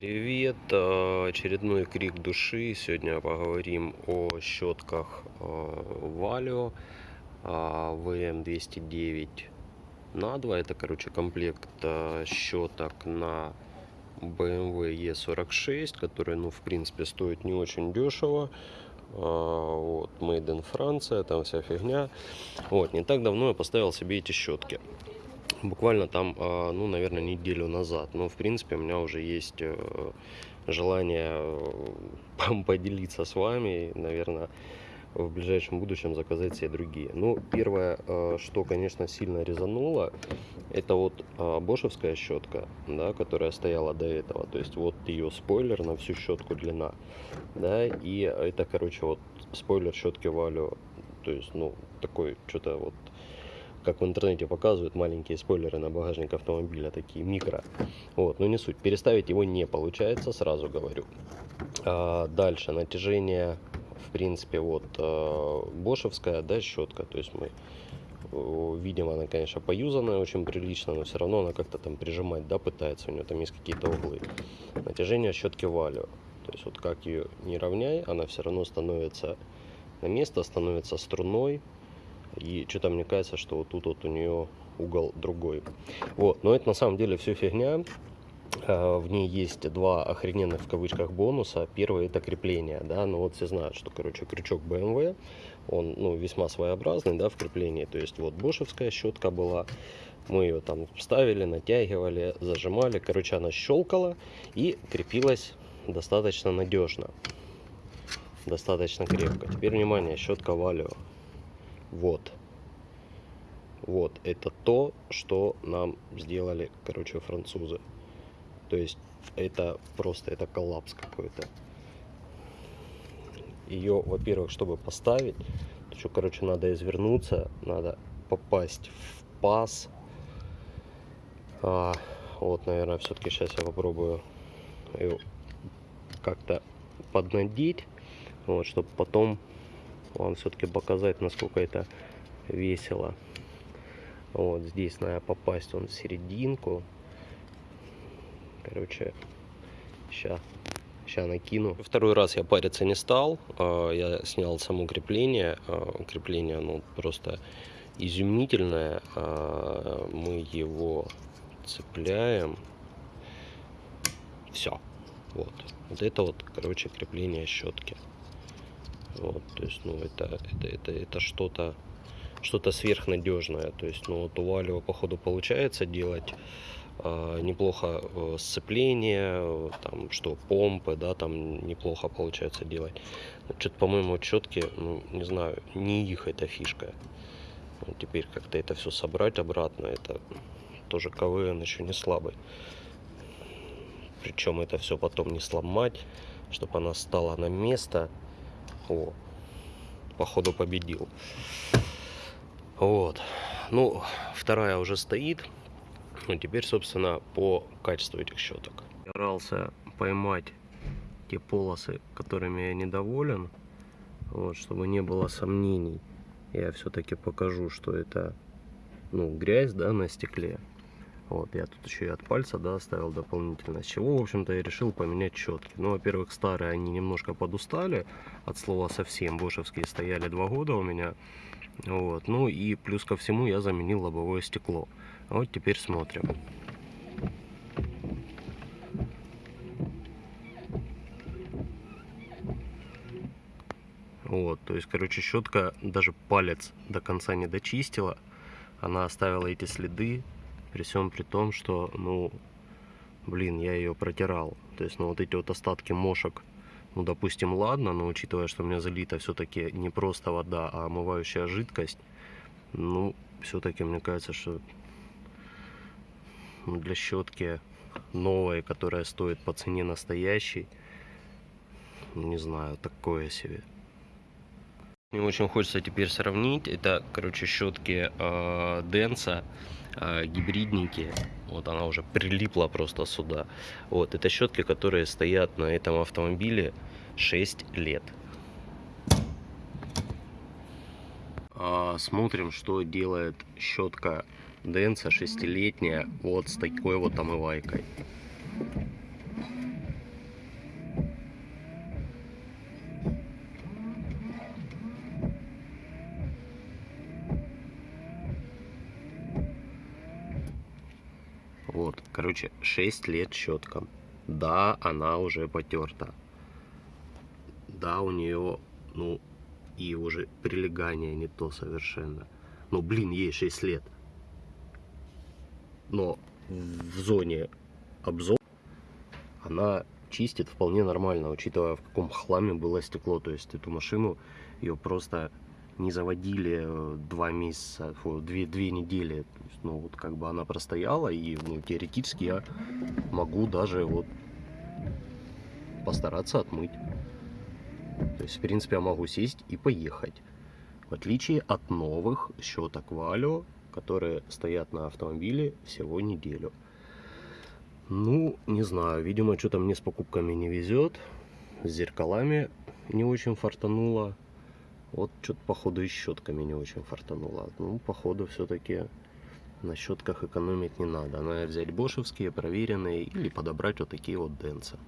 Привет, э, очередной крик души. Сегодня поговорим о щетках Valio VM209 на 2. Это, короче, комплект щеток на BMW E46, который, ну, в принципе, стоит не очень дешево. А, вот, made in Франция, там вся фигня. Вот, не так давно я поставил себе эти щетки буквально там, а, ну, наверное, неделю назад. Но, в принципе, у меня уже есть э, желание э, поделиться с вами, наверное, в ближайшем будущем заказать себе другие. Ну, первое, э, что, конечно, сильно резануло, это вот бошевская щетка, да, которая стояла до этого. То есть вот ее спойлер на всю щетку длина, да, и это, короче, вот спойлер щетки Валю, то есть, ну, такой, что-то вот как в интернете показывают, маленькие спойлеры на багажник автомобиля, такие микро. Вот, но не суть. Переставить его не получается, сразу говорю. А, дальше, натяжение, в принципе, вот а, бошевская, да, щетка. То есть мы видим, она, конечно, поюзанная очень прилично, но все равно она как-то там прижимать, да, пытается. У нее там есть какие-то углы. Натяжение щетки валю. То есть вот как ее не равняй, она все равно становится на место, становится струной, и что-то мне кажется, что вот тут вот у нее угол другой. Вот, но это на самом деле все фигня. А, в ней есть два охрененных в кавычках бонуса. Первый это крепление, да, ну вот все знают, что, короче, крючок BMW, он, ну, весьма своеобразный, да, в креплении. То есть вот бошевская щетка была, мы ее там вставили, натягивали, зажимали, короче, она щелкала и крепилась достаточно надежно, достаточно крепко. Теперь внимание, щетка Валио. Вот. Вот, это то, что нам сделали, короче, французы. То есть, это просто, это коллапс какой-то. Ее, во-первых, чтобы поставить, то что, короче, надо извернуться, надо попасть в паз. А, вот, наверное, все-таки сейчас я попробую ее как-то поднадеть, вот, чтобы потом вам все-таки показать, насколько это весело. Вот здесь надо попасть он в серединку. Короче, сейчас сейчас накину. Второй раз я париться не стал. А, я снял само крепление. А, крепление, ну, просто изумительное. А, мы его цепляем. Все. Вот. Вот это вот, короче, крепление щетки. Вот, то есть, ну, это, это, это, это что-то что-то сверхнадежное. То есть, ну, вот у Валио, походу, получается делать э, неплохо сцепление, там, что помпы, да, там неплохо получается делать. Что-то, по-моему, четкие, ну, не знаю, не их эта фишка. Вот теперь как-то это все собрать обратно, это тоже КВН еще не слабый. Причем это все потом не сломать, чтобы она стала на место. О, походу победил. Вот. Ну, вторая уже стоит. Ну, теперь, собственно, по качеству этих щеток. Старался поймать те полосы, которыми я недоволен. Вот, чтобы не было сомнений. Я все-таки покажу, что это ну, грязь да, на стекле. Вот, я тут еще и от пальца, да, оставил дополнительно. С чего, в общем-то, я решил поменять четки. Ну, во-первых, старые, они немножко подустали, от слова совсем. Бошевские стояли два года у меня. Вот, ну и плюс ко всему я заменил лобовое стекло. Вот теперь смотрим. Вот, то есть, короче, щетка даже палец до конца не дочистила. Она оставила эти следы при всем при том, что, ну, блин, я ее протирал. То есть, ну, вот эти вот остатки мошек, ну, допустим, ладно, но учитывая, что у меня залита все-таки не просто вода, а омывающая жидкость, ну, все-таки мне кажется, что для щетки новой, которая стоит по цене настоящей, не знаю, такое себе. Мне очень хочется теперь сравнить. Это, короче, щетки э, Денса э, гибридники. Вот она уже прилипла просто сюда. Вот, это щетки, которые стоят на этом автомобиле 6 лет. А, смотрим, что делает щетка Денса 6-летняя вот с такой вот омывайкой. Короче, 6 лет щетка. Да, она уже потерта. Да, у нее, ну, и уже прилегание не то совершенно. Но, блин, ей 6 лет. Но в зоне обзор она чистит вполне нормально, учитывая в каком хламе было стекло. То есть эту машину ее просто не заводили э, два месяца, фу, две, две недели. То есть, ну вот как бы она простояла и ну, теоретически я могу даже вот постараться отмыть. То есть в принципе я могу сесть и поехать. В отличие от новых щеток Валио, которые стоят на автомобиле всего неделю. Ну, не знаю, видимо, что-то мне с покупками не везет. С зеркалами не очень фартануло. Вот что-то, походу, и щетками не очень фартануло. Ну, походу, все-таки на щетках экономить не надо. Надо взять бошевские, проверенные, или подобрать вот такие вот денцы.